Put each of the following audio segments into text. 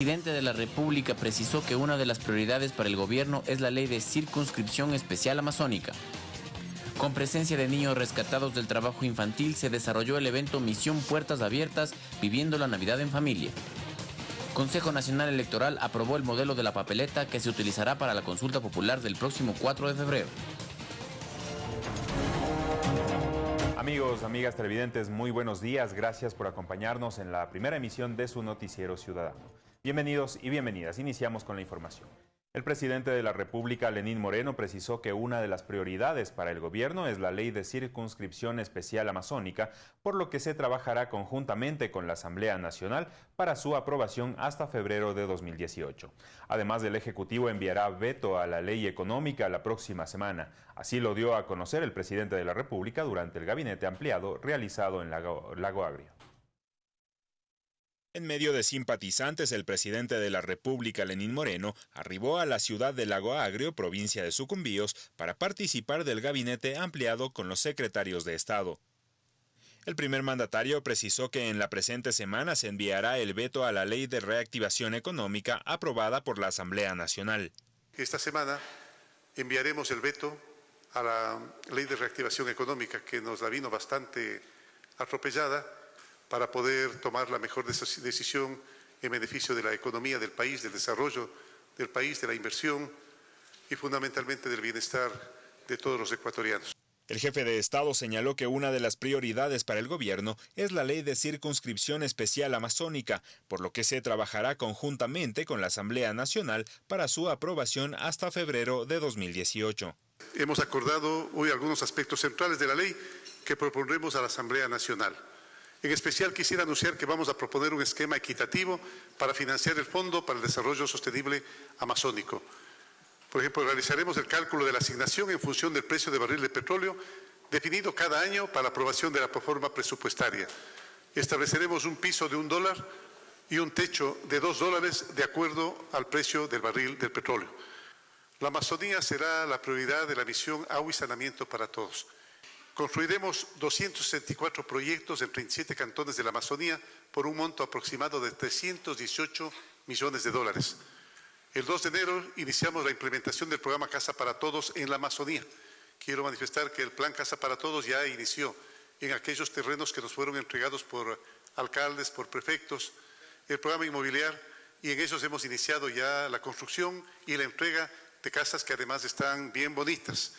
El presidente de la República precisó que una de las prioridades para el gobierno es la ley de circunscripción especial amazónica. Con presencia de niños rescatados del trabajo infantil se desarrolló el evento Misión Puertas Abiertas Viviendo la Navidad en Familia. Consejo Nacional Electoral aprobó el modelo de la papeleta que se utilizará para la consulta popular del próximo 4 de febrero. Amigos, amigas televidentes, muy buenos días. Gracias por acompañarnos en la primera emisión de su noticiero ciudadano. Bienvenidos y bienvenidas. Iniciamos con la información. El presidente de la República, Lenín Moreno, precisó que una de las prioridades para el gobierno es la ley de circunscripción especial amazónica, por lo que se trabajará conjuntamente con la Asamblea Nacional para su aprobación hasta febrero de 2018. Además, el Ejecutivo enviará veto a la ley económica la próxima semana. Así lo dio a conocer el presidente de la República durante el gabinete ampliado realizado en Lago, Lago Agrio. En medio de simpatizantes, el presidente de la República, Lenín Moreno, arribó a la ciudad de Lago Agrio, provincia de Sucumbíos, para participar del gabinete ampliado con los secretarios de Estado. El primer mandatario precisó que en la presente semana se enviará el veto a la Ley de Reactivación Económica aprobada por la Asamblea Nacional. Esta semana enviaremos el veto a la Ley de Reactivación Económica, que nos la vino bastante atropellada para poder tomar la mejor decisión en beneficio de la economía del país, del desarrollo del país, de la inversión y fundamentalmente del bienestar de todos los ecuatorianos. El jefe de Estado señaló que una de las prioridades para el gobierno es la ley de circunscripción especial amazónica, por lo que se trabajará conjuntamente con la Asamblea Nacional para su aprobación hasta febrero de 2018. Hemos acordado hoy algunos aspectos centrales de la ley que propondremos a la Asamblea Nacional. En especial quisiera anunciar que vamos a proponer un esquema equitativo para financiar el Fondo para el Desarrollo Sostenible Amazónico. Por ejemplo, realizaremos el cálculo de la asignación en función del precio de barril de petróleo definido cada año para aprobación de la proforma presupuestaria. Estableceremos un piso de un dólar y un techo de dos dólares de acuerdo al precio del barril del petróleo. La Amazonía será la prioridad de la misión Agua y Sanamiento para Todos. Construiremos 264 proyectos en 37 cantones de la Amazonía por un monto aproximado de 318 millones de dólares. El 2 de enero iniciamos la implementación del programa Casa para Todos en la Amazonía. Quiero manifestar que el plan Casa para Todos ya inició en aquellos terrenos que nos fueron entregados por alcaldes, por prefectos, el programa inmobiliario y en ellos hemos iniciado ya la construcción y la entrega de casas que además están bien bonitas.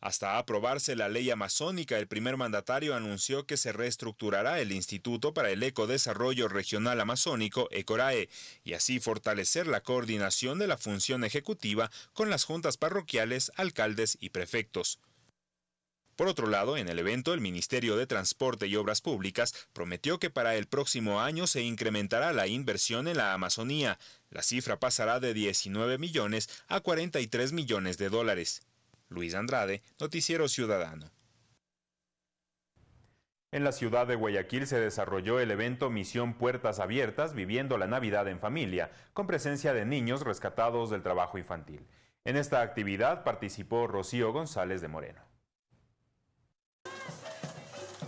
Hasta aprobarse la ley amazónica, el primer mandatario anunció que se reestructurará el Instituto para el Ecodesarrollo Regional Amazónico, ECORAE, y así fortalecer la coordinación de la función ejecutiva con las juntas parroquiales, alcaldes y prefectos. Por otro lado, en el evento, el Ministerio de Transporte y Obras Públicas prometió que para el próximo año se incrementará la inversión en la Amazonía. La cifra pasará de 19 millones a 43 millones de dólares. Luis Andrade, Noticiero Ciudadano. En la ciudad de Guayaquil se desarrolló el evento Misión Puertas Abiertas Viviendo la Navidad en Familia, con presencia de niños rescatados del trabajo infantil. En esta actividad participó Rocío González de Moreno.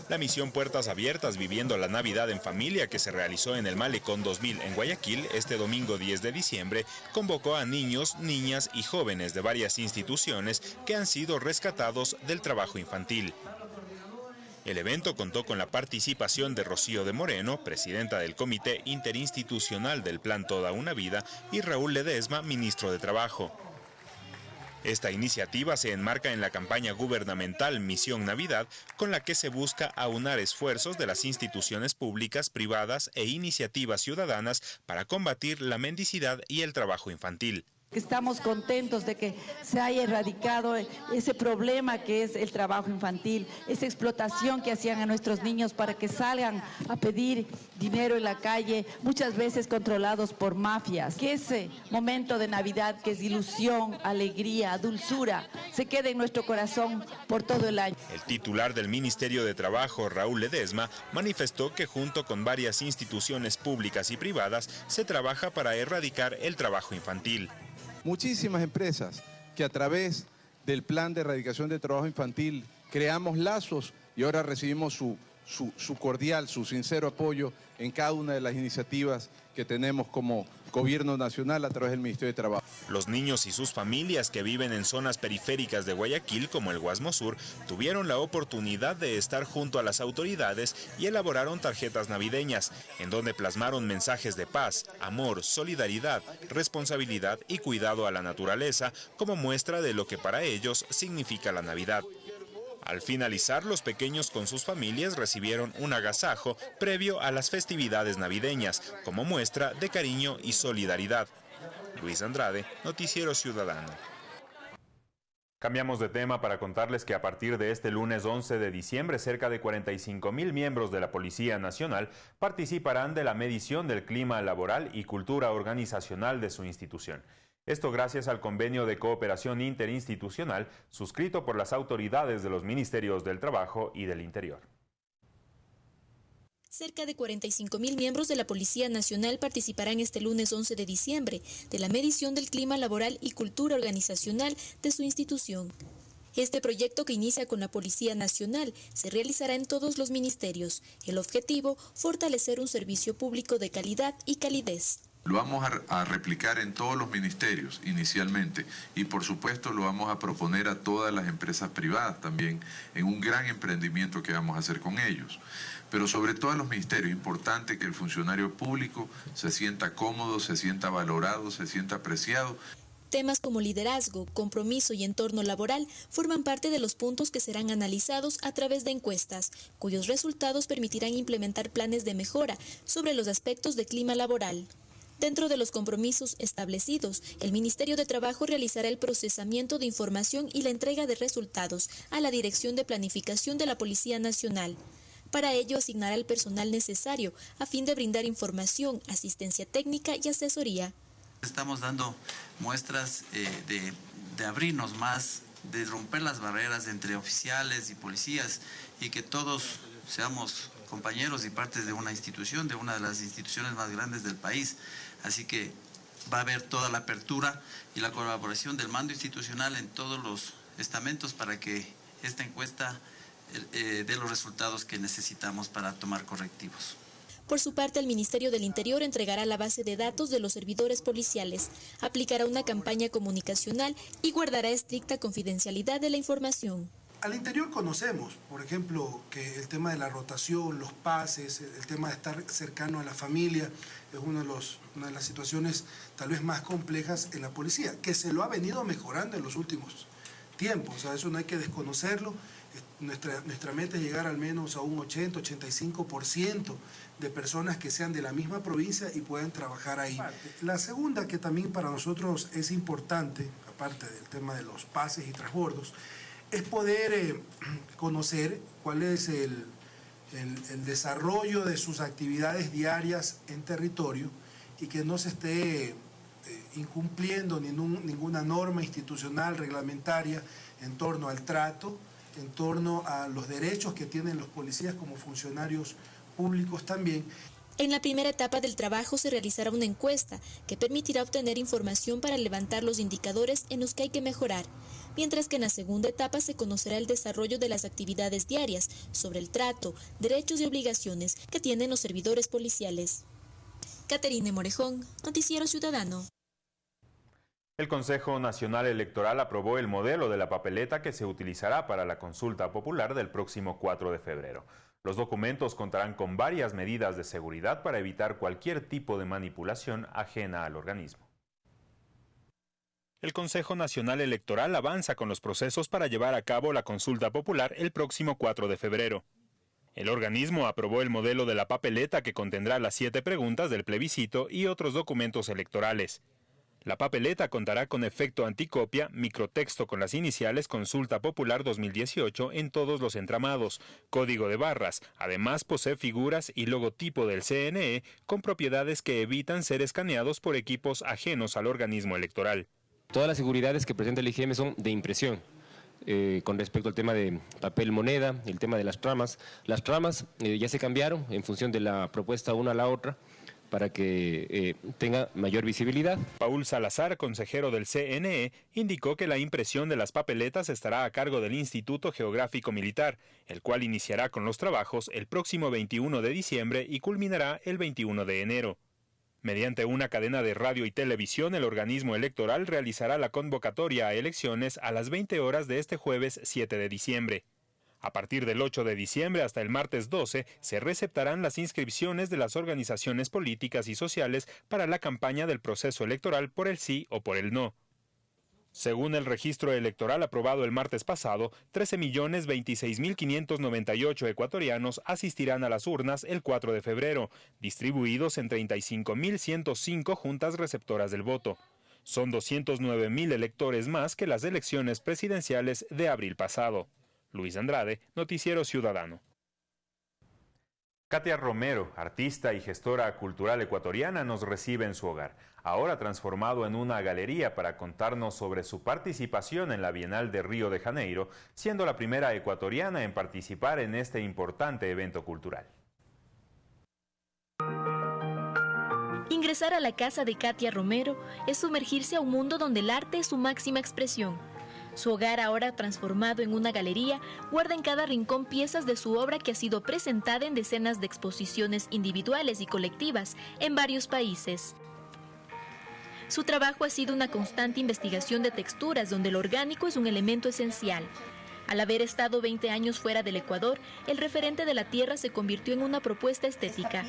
La misión Puertas Abiertas Viviendo la Navidad en Familia que se realizó en el Malecón 2000 en Guayaquil este domingo 10 de diciembre convocó a niños, niñas y jóvenes de varias instituciones que han sido rescatados del trabajo infantil. El evento contó con la participación de Rocío de Moreno, presidenta del Comité Interinstitucional del Plan Toda una Vida, y Raúl Ledesma, ministro de Trabajo. Esta iniciativa se enmarca en la campaña gubernamental Misión Navidad, con la que se busca aunar esfuerzos de las instituciones públicas, privadas e iniciativas ciudadanas para combatir la mendicidad y el trabajo infantil. Estamos contentos de que se haya erradicado ese problema que es el trabajo infantil, esa explotación que hacían a nuestros niños para que salgan a pedir dinero en la calle, muchas veces controlados por mafias. Que ese momento de Navidad, que es ilusión, alegría, dulzura, se quede en nuestro corazón por todo el año. El titular del Ministerio de Trabajo, Raúl Ledesma, manifestó que junto con varias instituciones públicas y privadas se trabaja para erradicar el trabajo infantil muchísimas empresas que a través del plan de erradicación de trabajo infantil creamos lazos y ahora recibimos su, su, cordial, su sincero apoyo en cada una de las iniciativas que tenemos como Gobierno Nacional a través del Ministerio de Trabajo. Los niños y sus familias que viven en zonas periféricas de Guayaquil, como el Guasmo Sur, tuvieron la oportunidad de estar junto a las autoridades y elaboraron tarjetas navideñas, en donde plasmaron mensajes de paz, amor, solidaridad, responsabilidad y cuidado a la naturaleza como muestra de lo que para ellos significa la Navidad. Al finalizar, los pequeños con sus familias recibieron un agasajo previo a las festividades navideñas, como muestra de cariño y solidaridad. Luis Andrade, Noticiero Ciudadano. Cambiamos de tema para contarles que a partir de este lunes 11 de diciembre, cerca de 45 mil miembros de la Policía Nacional participarán de la medición del clima laboral y cultura organizacional de su institución. Esto gracias al convenio de cooperación interinstitucional suscrito por las autoridades de los Ministerios del Trabajo y del Interior. Cerca de 45 mil miembros de la Policía Nacional participarán este lunes 11 de diciembre de la medición del clima laboral y cultura organizacional de su institución. Este proyecto que inicia con la Policía Nacional se realizará en todos los ministerios. El objetivo, fortalecer un servicio público de calidad y calidez. Lo vamos a, replicar en todos los ministerios inicialmente y por supuesto lo vamos a proponer a todas las empresas privadas también en un gran emprendimiento que vamos a hacer con ellos. Pero sobre todo en los ministerios, importante que el funcionario público se sienta cómodo, se sienta valorado, se sienta apreciado. Temas como liderazgo, compromiso y entorno laboral forman parte de los puntos que serán analizados a través de encuestas, cuyos resultados permitirán implementar planes de mejora sobre los aspectos de clima laboral. Dentro de los compromisos establecidos, el Ministerio de Trabajo realizará el procesamiento de información y la entrega de resultados a la Dirección de Planificación de la Policía Nacional. Para ello asignará el personal necesario a fin de brindar información, asistencia técnica y asesoría. Estamos dando muestras eh, de, de abrirnos más, de romper las barreras entre oficiales y policías y que todos seamos compañeros y partes de una institución, de una de las instituciones más grandes del país. Así que va a haber toda la apertura y la colaboración del mando institucional en todos los estamentos para que esta encuesta eh, dé los resultados que necesitamos para tomar correctivos. Por su parte, el Ministerio del Interior entregará la base de datos de los servidores policiales, aplicará una campaña comunicacional y guardará estricta confidencialidad de la información. Al interior conocemos, por ejemplo, que el tema de la rotación, los pases, el tema de estar cercano a la familia, es uno de los, una de las situaciones tal vez más complejas en la policía, que se lo ha venido mejorando en los últimos tiempos, o sea, eso no hay que desconocerlo. Nuestra, nuestra meta es llegar al menos a un 80-85% de personas que sean de la misma provincia y puedan trabajar ahí. La segunda, que también para nosotros es importante, aparte del tema de los pases y transbordos, es poder eh, conocer cuál es el, desarrollo de sus actividades diarias en territorio y que no se esté eh, incumpliendo ninguna norma institucional, reglamentaria en torno al trato, en torno a los derechos que tienen los policías como funcionarios públicos también. En la primera etapa del trabajo se realizará una encuesta que permitirá obtener información para levantar los indicadores en los que hay que mejorar mientras que en la segunda etapa se conocerá el desarrollo de las actividades diarias sobre el trato, derechos y obligaciones que tienen los servidores policiales. Caterine Morejón, Noticiero Ciudadano. El Consejo Nacional Electoral aprobó el modelo de la papeleta que se utilizará para la consulta popular del próximo 4 de febrero. Los documentos contarán con varias medidas de seguridad para evitar cualquier tipo de manipulación ajena al organismo. El Consejo Nacional Electoral avanza con los procesos para llevar a cabo la consulta popular el próximo 4 de febrero. El organismo aprobó el modelo de la papeleta que contendrá las siete preguntas del plebiscito y otros documentos electorales. La papeleta contará con efecto anticopia, microtexto con las iniciales Consulta Popular 2018 en todos los entramados, código de barras, además posee figuras y logotipo del CNE con propiedades que evitan ser escaneados por equipos ajenos al organismo electoral. Todas las seguridades que presenta el IGM son de impresión. Eh, con respecto al tema de papel moneda, el tema de las tramas. Las tramas eh, ya se cambiaron en función de la propuesta una a la otra para que eh, tenga mayor visibilidad. Paul Salazar, consejero del CNE, indicó que la impresión de las papeletas estará a cargo del Instituto Geográfico Militar, el cual iniciará con los trabajos el próximo 21 de diciembre y culminará el 21 de enero. Mediante una cadena de radio y televisión, el organismo electoral realizará la convocatoria a elecciones a las 20 horas de este jueves 7 de diciembre. A partir del 8 de diciembre hasta el martes 12 se receptarán las inscripciones de las organizaciones políticas y sociales para la campaña del proceso electoral por el sí o por el no. Según el registro electoral aprobado el martes pasado, 13.026.598 ecuatorianos asistirán a las urnas el 4 de febrero, distribuidos en 35.105 juntas receptoras del voto. Son 209.000 electores más que las elecciones presidenciales de abril pasado. Luis Andrade, Noticiero Ciudadano. Katia Romero, artista y gestora cultural ecuatoriana, nos recibe en su hogar, ahora transformado en una galería para contarnos sobre su participación en la Bienal de Río de Janeiro, siendo la primera ecuatoriana en participar en este importante evento cultural. Ingresar a la casa de Katia Romero es sumergirse a un mundo donde el arte es su máxima expresión su hogar, ahora transformado en una galería, guarda en cada rincón piezas de su obra que ha sido presentada en decenas de exposiciones individuales y colectivas en varios países. Su trabajo ha sido una constante investigación de texturas donde el orgánico es un elemento esencial. Al haber estado 20 años fuera del Ecuador, el referente de la tierra se convirtió en una propuesta estética.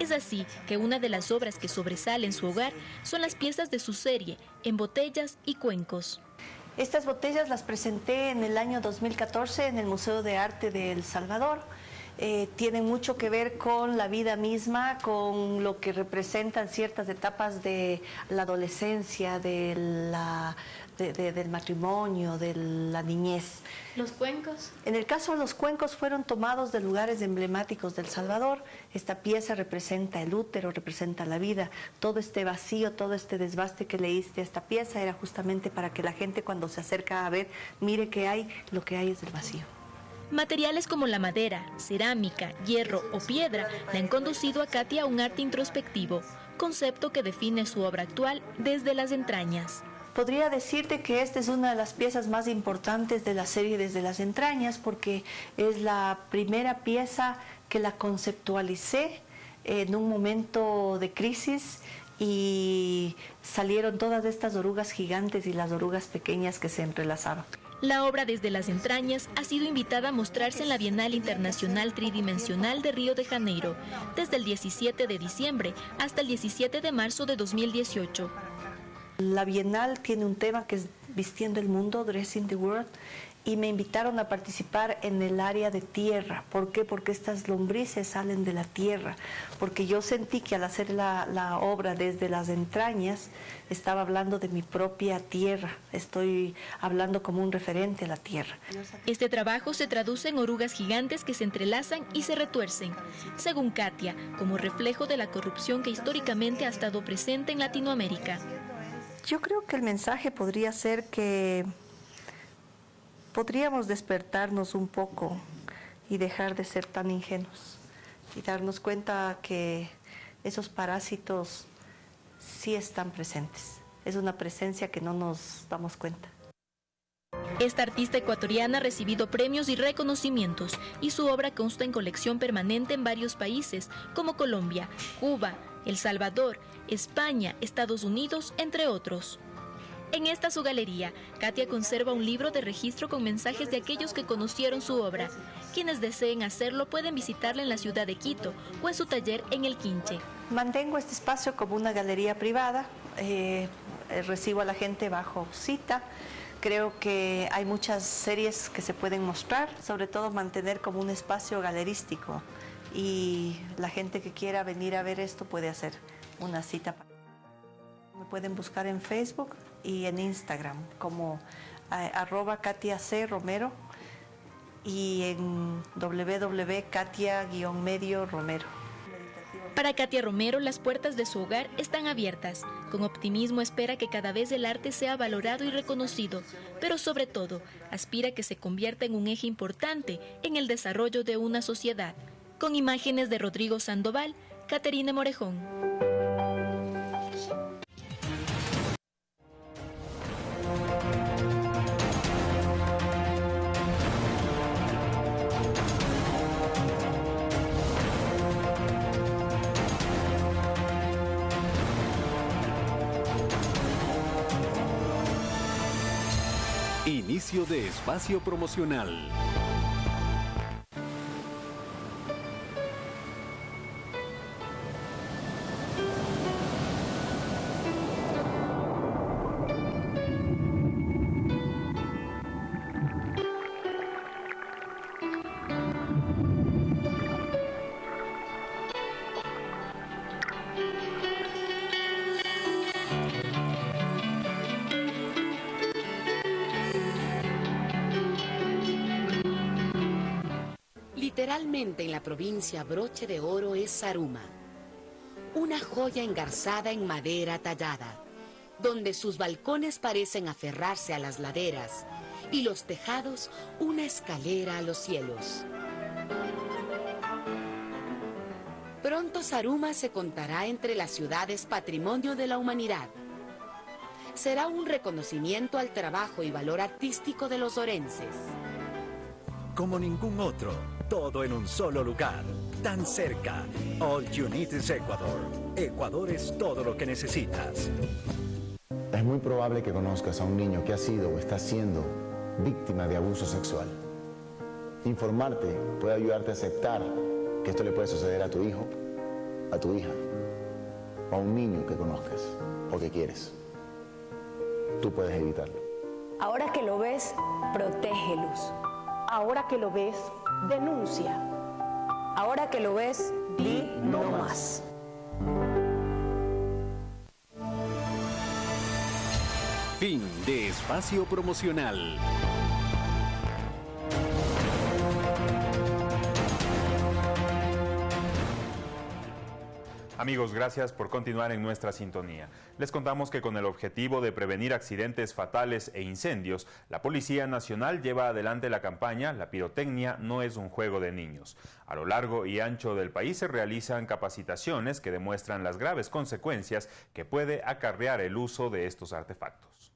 Es así que una de las obras que sobresale en su hogar son las piezas de su serie, en botellas y cuencos. Estas botellas las presenté en el año 2014 en el Museo de Arte de El Salvador. Eh, tienen mucho que ver con la vida misma, con lo que representan ciertas etapas de la adolescencia, de la, del matrimonio, de la niñez. ¿Los cuencos? En el caso de los cuencos fueron tomados de lugares emblemáticos del Salvador. Esta pieza representa el útero, representa la vida. Todo este vacío, todo este desbaste que leíste a esta pieza era justamente para que la gente cuando se acerca a ver, mire que hay, lo que hay es el vacío. Materiales como la madera, cerámica, hierro o piedra le han conducido a Katia a un arte introspectivo, concepto que define su obra actual desde las entrañas. Podría decirte que esta es una de las piezas más importantes de la serie Desde las entrañas porque es la primera pieza que la conceptualicé en un momento de crisis y salieron todas estas orugas gigantes y las orugas pequeñas que se entrelazaban. La obra Desde las entrañas ha sido invitada a mostrarse en la Bienal Internacional Tridimensional de Río de Janeiro desde el 17 de diciembre hasta el 17 de marzo de 2018. La Bienal tiene un tema que es Vistiendo el Mundo, Dressing the World, y me invitaron a participar en el área de tierra. ¿Por qué? Porque estas lombrices salen de la tierra. Porque yo sentí que al hacer la, la, obra desde las entrañas, estaba hablando de mi propia tierra. Estoy hablando como un referente a la tierra. Este trabajo se traduce en orugas gigantes que se entrelazan y se retuercen, según Katia, como reflejo de la corrupción que históricamente ha estado presente en Latinoamérica. Yo creo que el mensaje podría ser que podríamos despertarnos un poco y dejar de ser tan ingenuos y darnos cuenta que esos parásitos sí están presentes. Es una presencia que no nos damos cuenta. Esta artista ecuatoriana ha recibido premios y reconocimientos y su obra consta en colección permanente en varios países como Colombia, Cuba, El Salvador, España, Estados Unidos, entre otros. En esta su galería, Katia conserva un libro de registro con mensajes de aquellos que conocieron su obra. Quienes deseen hacerlo pueden visitarla en la ciudad de Quito o en su taller en El Quinche. Mantengo este espacio como una galería privada, eh, recibo a la gente bajo cita. Creo que hay muchas series que se pueden mostrar, sobre todo mantener como un espacio galerístico y la gente que quiera venir a ver esto puede hacer una cita. Me pueden buscar en Facebook y en Instagram como eh, arroba Katia C. Romero y en www.katia-medio Romero. Para Katia Romero, las puertas de su hogar están abiertas. Con optimismo espera que cada vez el arte sea valorado y reconocido, pero sobre todo aspira que se convierta en un eje importante en el desarrollo de una sociedad. Con imágenes de Rodrigo Sandoval, Caterine Morejón. Inicio de espacio promocional. Provincia broche de oro es Saruma, una joya engarzada en madera tallada, donde sus balcones parecen aferrarse a las laderas y los tejados una escalera a los cielos. Pronto Saruma se contará entre las ciudades patrimonio de la humanidad. Será un reconocimiento al trabajo y valor artístico de los orenses. Como ningún otro, todo en un solo lugar, tan cerca. All you need is Ecuador. Ecuador es todo lo que necesitas. Es muy probable que conozcas a un niño que ha sido o está siendo víctima de abuso sexual. Informarte puede ayudarte a aceptar que esto le puede suceder a tu hijo, a tu hija, o a un niño que conozcas o que quieres. Tú puedes evitarlo. Ahora que lo ves, protégelos. Ahora que lo ves, denuncia. Ahora que lo ves, di no más. Fin de espacio promocional. Amigos, gracias por continuar en nuestra sintonía. Les contamos que con el objetivo de prevenir accidentes fatales e incendios, la Policía Nacional lleva adelante la campaña La pirotecnia no es un juego de niños. A lo largo y ancho del país se realizan capacitaciones que demuestran las graves consecuencias que puede acarrear el uso de estos artefactos.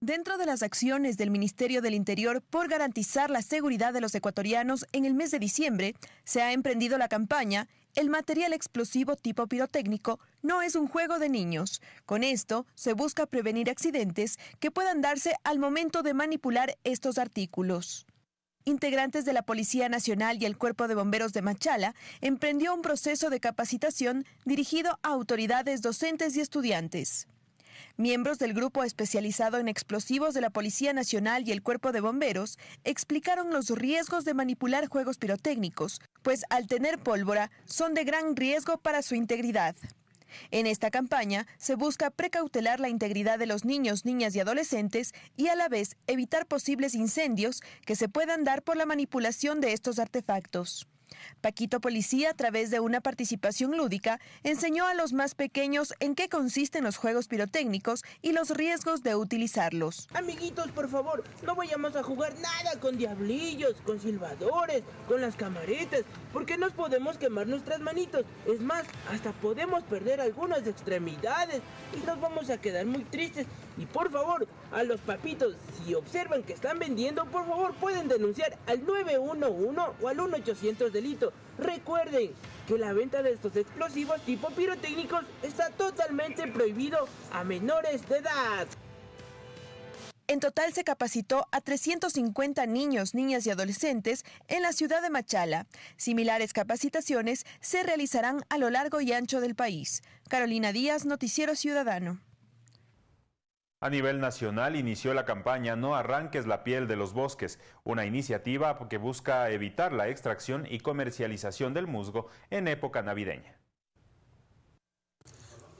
Dentro de las acciones del Ministerio del Interior por garantizar la seguridad de los ecuatorianos en el mes de diciembre, se ha emprendido la campaña El material explosivo tipo pirotécnico no es un juego de niños. Con esto se busca prevenir accidentes que puedan darse al momento de manipular estos artículos. Integrantes de la Policía Nacional y el Cuerpo de Bomberos de Machala emprendió un proceso de capacitación dirigido a autoridades docentes y estudiantes. Miembros del grupo especializado en explosivos de la Policía Nacional y el Cuerpo de Bomberos explicaron los riesgos de manipular juegos pirotécnicos, pues al tener pólvora son de gran riesgo para su integridad. En esta campaña se busca precautelar la integridad de los niños, niñas y adolescentes y a la vez evitar posibles incendios que se puedan dar por la manipulación de estos artefactos. Paquito Policía, a través de una participación lúdica, enseñó a los más pequeños en qué consisten los juegos pirotécnicos y los riesgos de utilizarlos. Amiguitos, por favor, no vayamos a jugar nada con diablillos, con silbadores, con las camaretas, porque nos podemos quemar nuestras manitos. Es más, hasta podemos perder algunas extremidades y nos vamos a quedar muy tristes. Y por favor, a los papitos, si observan que están vendiendo, por favor pueden denunciar al 911 o al 1800 delito. Recuerden que la venta de estos explosivos tipo pirotécnicos está totalmente prohibido a menores de edad. En total se capacitó a 350 niños, niñas y adolescentes en la ciudad de Machala. Similares capacitaciones se realizarán a lo largo y ancho del país. Carolina Díaz, Noticiero Ciudadano. A nivel nacional inició la campaña No arranques la piel de los bosques, una iniciativa que busca evitar la extracción y comercialización del musgo en época navideña.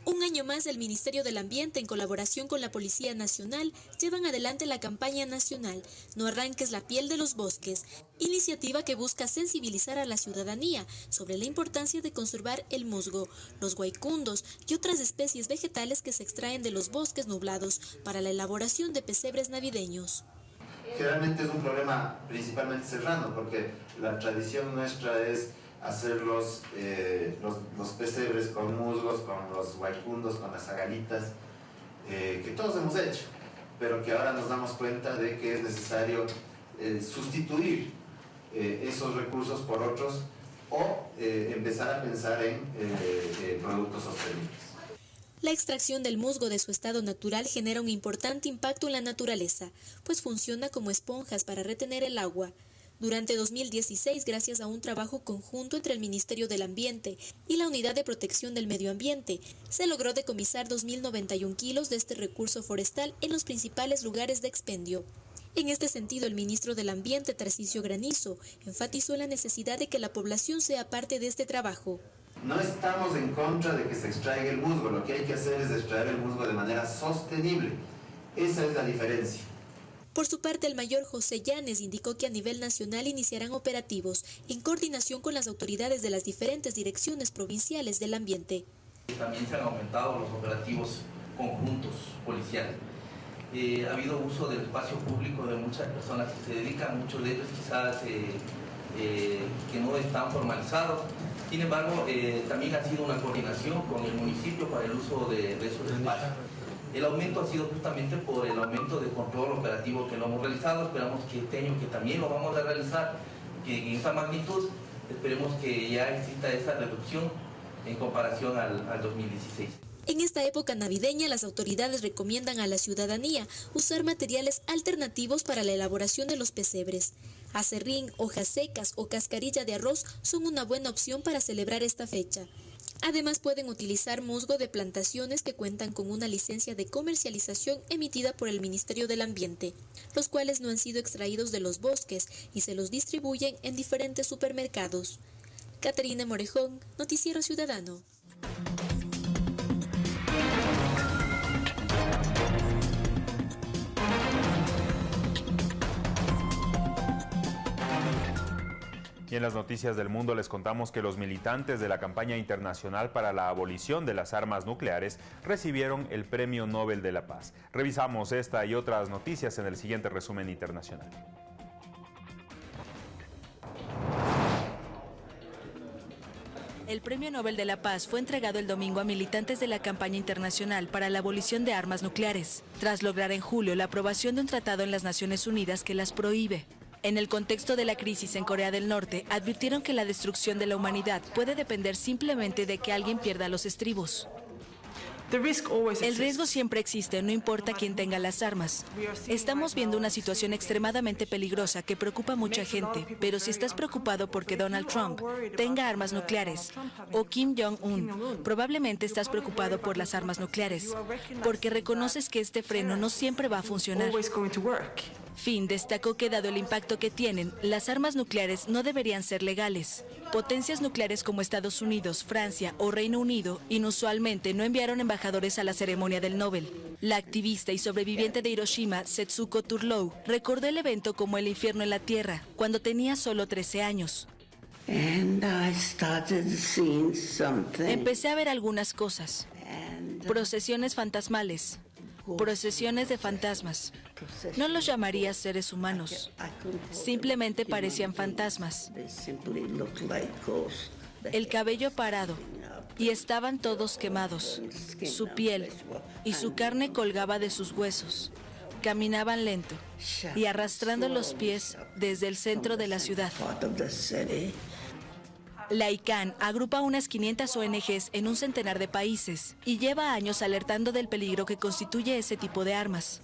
Un año más, el Ministerio del Ambiente, en colaboración con la Policía Nacional, llevan adelante la campaña nacional No arranques la piel de los bosques, iniciativa que busca sensibilizar a la ciudadanía sobre la importancia de conservar el musgo, los guaycundos y otras especies vegetales que se extraen de los bosques nublados para la elaboración de pesebres navideños. Generalmente es un problema principalmente serrano, porque la tradición nuestra es hacer los, eh, los, los, pesebres con musgos, con los guaycundos, con las agalitas, eh, que todos hemos hecho, pero que ahora nos damos cuenta de que es necesario eh, sustituir esos recursos por otros o empezar a pensar en productos sostenibles. La extracción del musgo de su estado natural genera un importante impacto en la naturaleza, pues funciona como esponjas para retener el agua. Durante 2016, gracias a un trabajo conjunto entre el Ministerio del Ambiente y la Unidad de Protección del Medio Ambiente, se logró decomisar 2.091 kilos de este recurso forestal en los principales lugares de expendio. En este sentido, el ministro del Ambiente, Tarcisio Granizo, enfatizó la necesidad de que la población sea parte de este trabajo. No estamos en contra de que se extraiga el musgo, lo que hay que hacer es extraer el musgo de manera sostenible. Esa es la diferencia. Por su parte, el mayor José Llanes indicó que a nivel nacional iniciarán operativos en coordinación con las autoridades de las diferentes direcciones provinciales del ambiente. También se han aumentado los operativos conjuntos policiales. Eh, ha habido uso del espacio público de muchas personas que se dedican, muchos de ellos quizás eh, eh, que no están formalizados. Sin embargo, también ha sido una coordinación con el municipio para el uso de, de esos espacios. El aumento ha sido justamente por el aumento de control operativo que lo hemos realizado. Esperamos que este año que también lo vamos a realizar, que en esa magnitud, esperemos que ya exista esa reducción en comparación al, al 2016. En esta época navideña, las autoridades recomiendan a la ciudadanía usar materiales alternativos para la elaboración de los pesebres. Acerrín, hojas secas o cascarilla de arroz son una buena opción para celebrar esta fecha. Además pueden utilizar musgo de plantaciones que cuentan con una licencia de comercialización emitida por el Ministerio del Ambiente, los cuales no han sido extraídos de los bosques y se los distribuyen en diferentes supermercados. Caterina Morejón, Noticiero Ciudadano. Y en las noticias del mundo les contamos que los militantes de la campaña internacional para la abolición de las armas nucleares recibieron el Premio Nobel de la Paz. Revisamos esta y otras noticias en el siguiente resumen internacional. El Premio Nobel de la Paz fue entregado el domingo a militantes de la campaña internacional para la abolición de armas nucleares, tras lograr en julio la aprobación de un tratado en las Naciones Unidas que las prohíbe. En el contexto de la crisis en Corea del Norte, advirtieron que la destrucción de la humanidad puede depender simplemente de que alguien pierda los estribos. El riesgo siempre existe, no importa quién tenga las armas. Estamos viendo una situación extremadamente peligrosa que preocupa a mucha gente, pero si estás preocupado porque Donald Trump tenga armas nucleares o Kim Jong-un, probablemente estás preocupado por las armas nucleares, porque reconoces que este freno no siempre va a funcionar. Finn destacó que dado el impacto que tienen, las armas nucleares no deberían ser legales. Potencias nucleares como Estados Unidos, Francia o Reino Unido inusualmente no enviaron embajadores a la ceremonia del Nobel. La activista y sobreviviente de Hiroshima, Setsuko Turlow, recordó el evento como el infierno en la Tierra, cuando tenía solo 13 años. Empecé a ver algunas cosas. Procesiones fantasmales, procesiones de fantasmas. No los llamaría seres humanos. Simplemente parecían fantasmas. El cabello parado. Y estaban todos quemados. Su piel y su carne colgaba de sus huesos. Caminaban lento y arrastrando los pies desde el centro de la ciudad. La ICANN agrupa unas 500 ONGs en un centenar de países y lleva años alertando del peligro que constituye ese tipo de armas.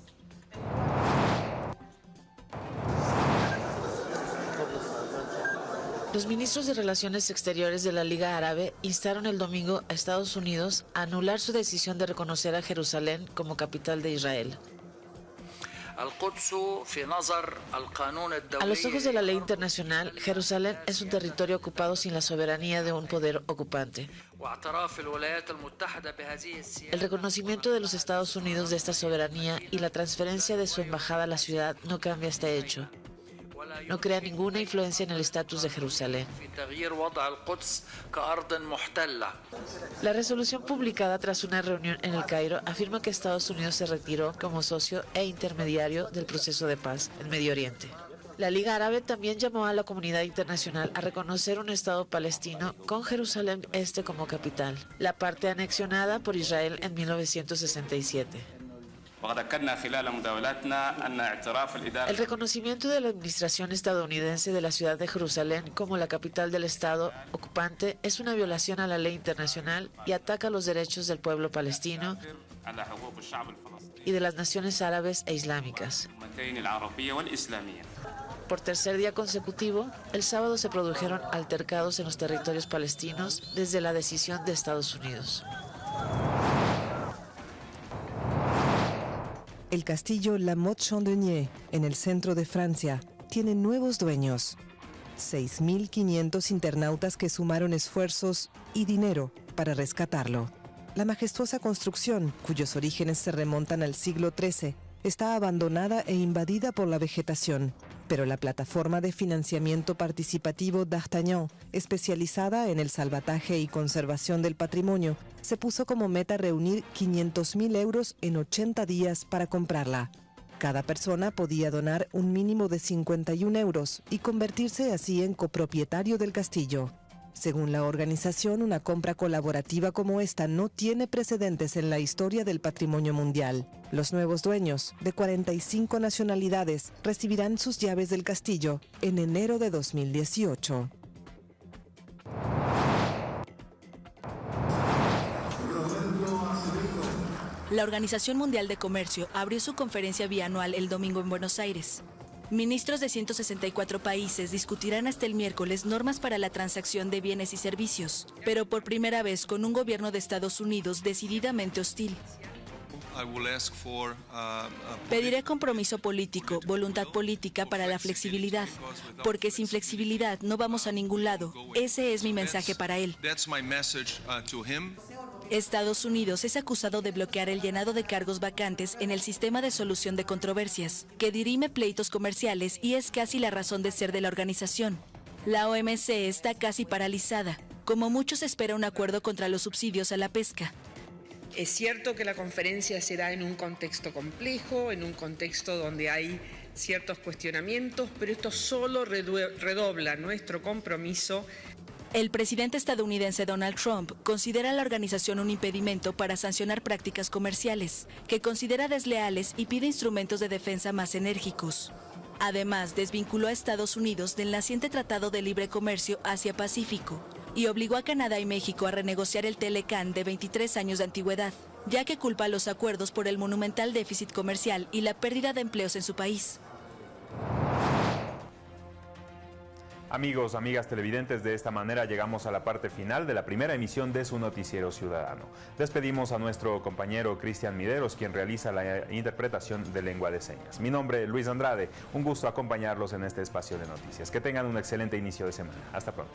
Los ministros de Relaciones Exteriores de la Liga Árabe instaron el domingo a Estados Unidos a anular su decisión de reconocer a Jerusalén como capital de Israel. A los ojos de la ley internacional, Jerusalén es un territorio ocupado sin la soberanía de un poder ocupante. El reconocimiento de los Estados Unidos de esta soberanía y la transferencia de su embajada a la ciudad no cambia este hecho no crea ninguna influencia en el estatus de Jerusalén. La resolución publicada tras una reunión en el Cairo afirma que Estados Unidos se retiró como socio e intermediario del proceso de paz en Medio Oriente. La Liga Árabe también llamó a la comunidad internacional a reconocer un Estado palestino con Jerusalén Este como capital, la parte anexionada por Israel en 1967. El reconocimiento de la administración estadounidense de la ciudad de Jerusalén como la capital del Estado ocupante es una violación a la ley internacional y ataca los derechos del pueblo palestino y de las naciones árabes e islámicas. Por tercer día consecutivo, el sábado se produjeron altercados en los territorios palestinos desde la decisión de Estados Unidos. El castillo La Motte-Chandonnier, en el centro de Francia, tiene nuevos dueños. 6.500 internautas que sumaron esfuerzos y dinero para rescatarlo. La majestuosa construcción, cuyos orígenes se remontan al siglo XIII, está abandonada e invadida por la vegetación, pero la plataforma de financiamiento participativo D'Artagnan, especializada en el salvataje y conservación del patrimonio, se puso como meta reunir 500.000 euros en 80 días para comprarla. Cada persona podía donar un mínimo de 51 euros y convertirse así en copropietario del castillo. Según la organización, una compra colaborativa como esta no tiene precedentes en la historia del patrimonio mundial. Los nuevos dueños, de 45 nacionalidades, recibirán sus llaves del castillo en enero de 2018. La Organización Mundial de Comercio abrió su conferencia bianual el domingo en Buenos Aires. Ministros de 164 países discutirán hasta el miércoles normas para la transacción de bienes y servicios, pero por primera vez con un gobierno de Estados Unidos decididamente hostil. Pediré compromiso político, voluntad política para la flexibilidad, porque sin flexibilidad no vamos a ningún lado. Ese es mi mensaje para él. Estados Unidos es acusado de bloquear el llenado de cargos vacantes en el sistema de solución de controversias, que dirime pleitos comerciales y es casi la razón de ser de la organización. La OMC está casi paralizada. Como muchos espera un acuerdo contra los subsidios a la pesca. Es cierto que la conferencia será en un contexto complejo, en un contexto donde hay ciertos cuestionamientos, pero esto solo redobla nuestro compromiso el presidente estadounidense Donald Trump considera a la organización un impedimento para sancionar prácticas comerciales, que considera desleales y pide instrumentos de defensa más enérgicos. Además, desvinculó a Estados Unidos del naciente Tratado de Libre Comercio Asia-Pacífico y obligó a Canadá y México a renegociar el Telecan de 23 años de antigüedad, ya que culpa a los acuerdos por el monumental déficit comercial y la pérdida de empleos en su país. Amigos, amigas televidentes, de esta manera llegamos a la parte final de la primera emisión de su noticiero ciudadano. Despedimos a nuestro compañero Cristian Mideros, quien realiza la interpretación de lengua de señas. Mi nombre es Luis Andrade, un gusto acompañarlos en este espacio de noticias. Que tengan un excelente inicio de semana. Hasta pronto.